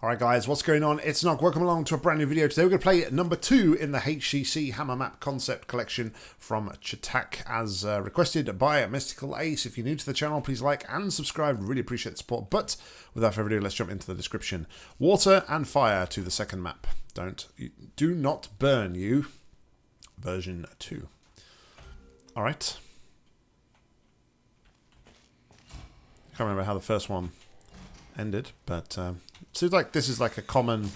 Alright guys, what's going on? It's Nog. Welcome along to a brand new video. Today we're going to play number two in the HCC Hammer Map Concept Collection from Cha'tak as uh, requested by Mystical Ace. If you're new to the channel, please like and subscribe. Really appreciate the support. But without further ado, let's jump into the description. Water and fire to the second map. Don't, do not burn you. Version 2. Alright. Can't remember how the first one ended, but... Um, Seems like this is like a common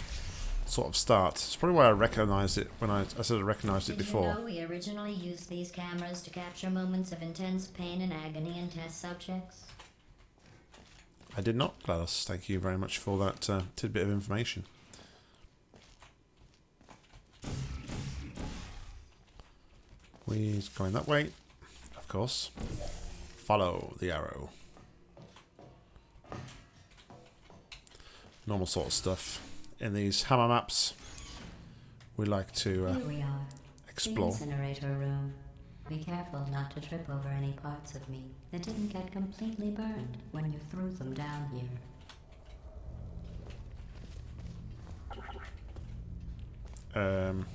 sort of start. It's probably why I recognised it when I, I said I recognised it Did before. you know we originally used these cameras to capture moments of intense pain and agony in test subjects? I did not, GLaDOS. Thank you very much for that uh, tidbit of information. We're going that way, of course. Follow the arrow. Normal sort of stuff. In these hammer maps, we like to uh, Here we are. explore. The incinerator room. Be careful not to trip over any parts of me that didn't get completely burned when you threw them down here. Um,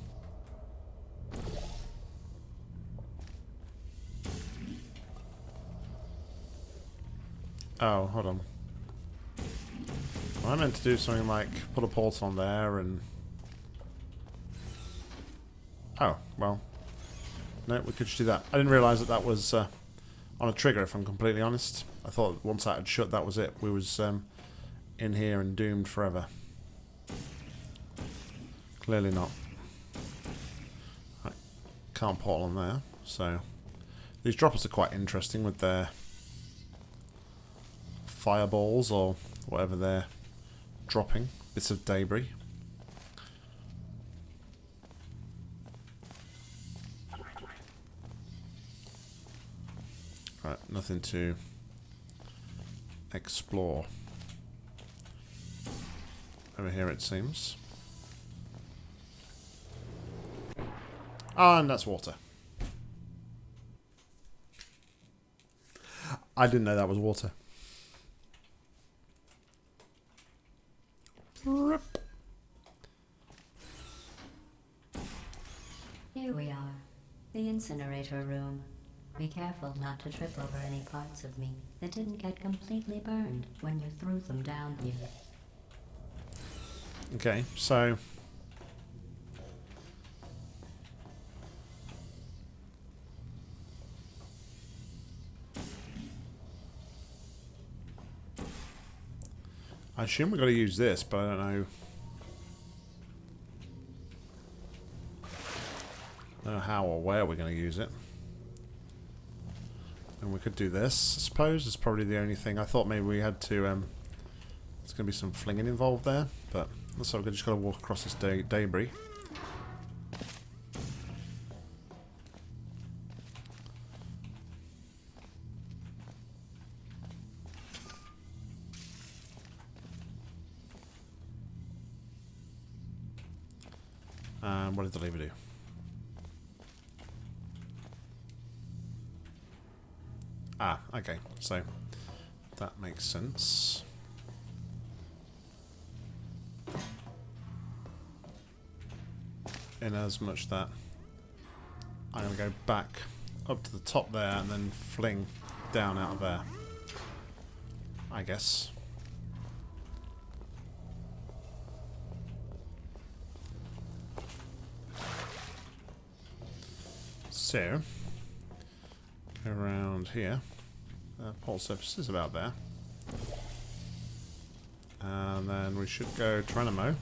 oh, hold on. I meant to do something like put a portal on there and... Oh, well. No, we could just do that. I didn't realise that that was uh, on a trigger, if I'm completely honest. I thought once that had shut, that was it. We was um, in here and doomed forever. Clearly not. I can't portal on there, so... These droppers are quite interesting with their fireballs or whatever they're dropping. Bits of debris. Right, nothing to explore. Over here it seems. Ah, and that's water. I didn't know that was water. Here we are. The incinerator room. Be careful not to trip over any parts of me that didn't get completely burned when you threw them down here. Okay, so... I assume we're to use this, but I don't know... I don't know how or where we're going to use it. And we could do this, I suppose. It's probably the only thing. I thought maybe we had to... Um, there's going to be some flinging involved there, but like we've just got to walk across this de debris. What did the lever do? Ah, okay. So that makes sense. In as much that I'm going to go back up to the top there and then fling down out of there. I guess. So, around here. Uh, pole surface is about there. And then we should go Trenamo.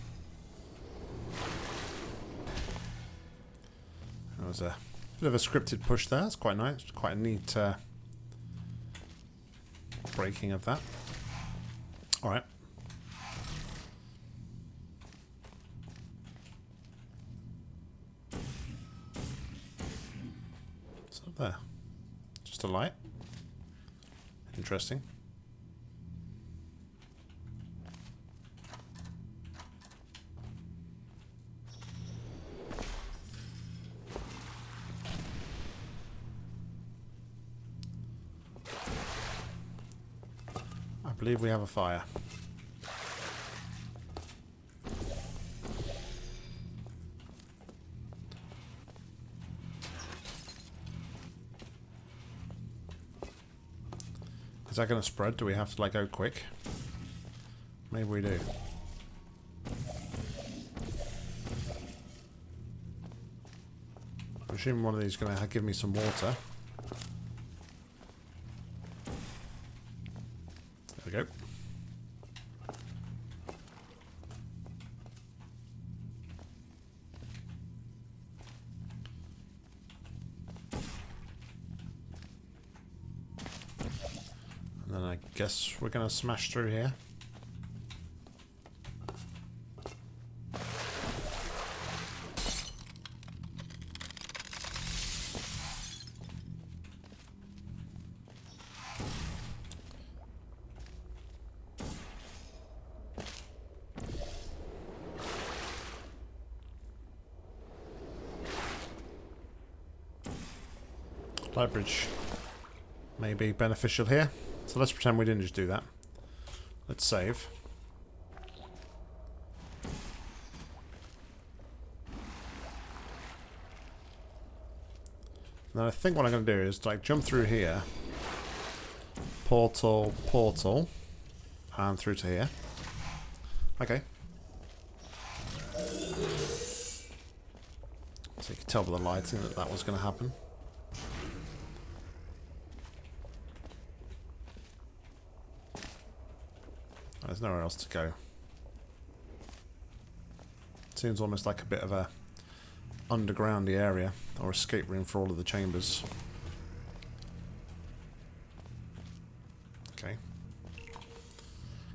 That was a bit of a scripted push there. It's quite nice. Quite a neat uh, breaking of that. Alright. What's up there? A light. Interesting. I believe we have a fire. Is that going to spread? Do we have to like go quick? Maybe we do. I'm assuming one of these is going to give me some water. There we go. And then I guess we're to smash through here. Light may be beneficial here. So let's pretend we didn't just do that. Let's save. Now I think what I'm going to do is like jump through here. Portal, portal. And through to here. Okay. So you can tell by the lighting that that was going to happen. There's nowhere else to go. Seems almost like a bit of a undergroundy area or escape room for all of the chambers. Okay.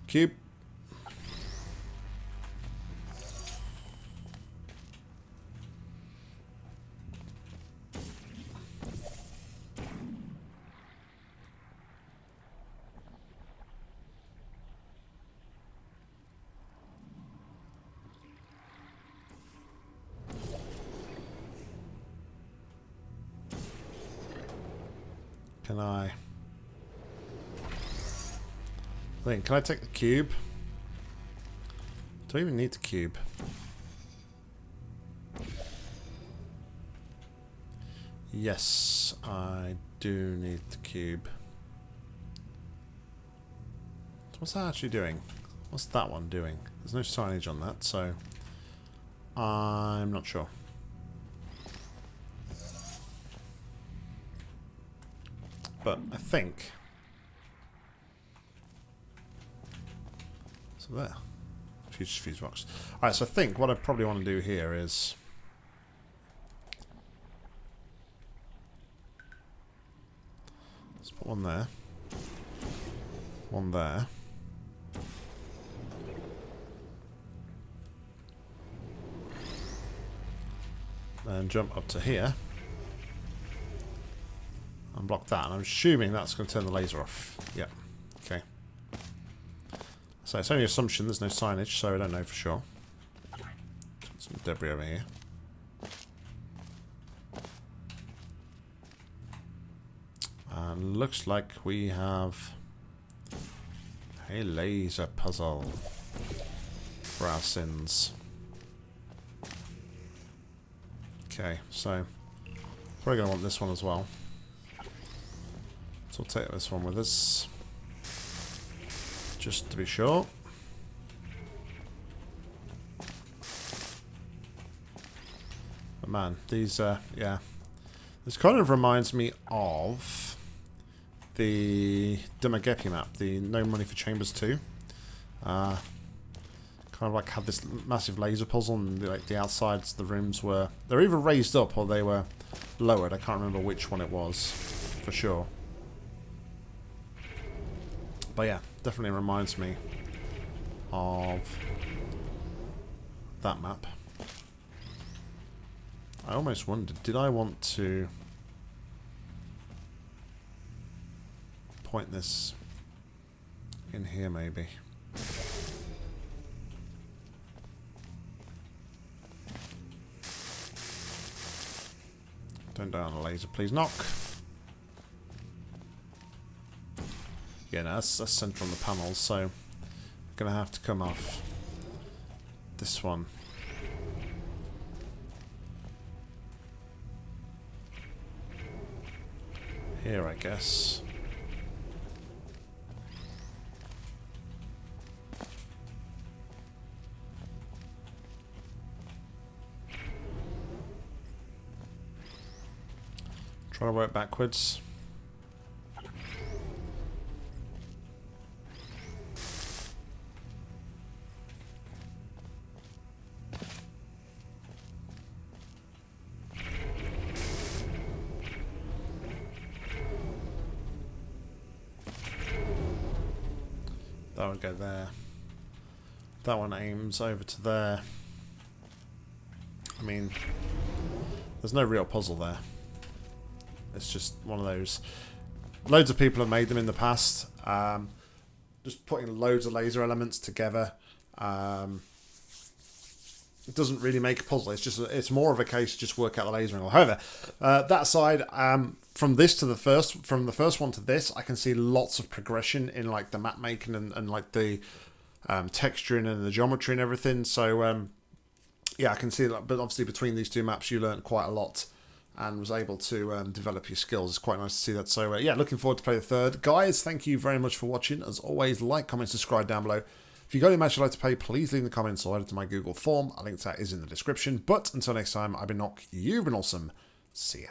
Cube. Can I... Think, can I take the cube? Do I even need the cube? Yes, I do need the cube. What's that actually doing? What's that one doing? There's no signage on that, so I'm not sure. But I think... So there. Fuse, fuse box. Alright, so I think what I probably want to do here is... Let's put one there. One there. And jump up to here and block that. And I'm assuming that's going to turn the laser off. Yep. Okay. So it's only assumption. There's no signage, so I don't know for sure. Some debris over here. And looks like we have a laser puzzle for our sins. Okay, so probably going to want this one as well. We'll take this one with us. Just to be sure. But man, these, uh, yeah. This kind of reminds me of the Dumagepi map, the No Money for Chambers 2. Uh, kind of like had this massive laser puzzle and like the outsides of the rooms were... They were either raised up or they were lowered. I can't remember which one it was for sure. But yeah, definitely reminds me of that map. I almost wondered, did I want to point this in here maybe? Don't die on a laser, please. Knock! Yeah, no, that's, that's central on the panels, so I'm going to have to come off this one. Here, I guess. Try to work backwards. That would go there. That one aims over to there. I mean, there's no real puzzle there. It's just one of those. Loads of people have made them in the past. Um, just putting loads of laser elements together. Um, it doesn't really make a puzzle. It's just it's more of a case just work out the laser angle. However, uh, that side, um, from this to the first, from the first one to this, I can see lots of progression in like the map making and, and like the um, texturing and the geometry and everything. So um, yeah, I can see that. But obviously, between these two maps, you learned quite a lot and was able to um, develop your skills. It's quite nice to see that. So uh, yeah, looking forward to play the third. Guys, thank you very much for watching. As always, like, comment, subscribe down below. If you got any match you'd like to play, please leave in the comments or head to my Google form. A link to that is in the description. But until next time, I've been Nock, you've been awesome. See ya.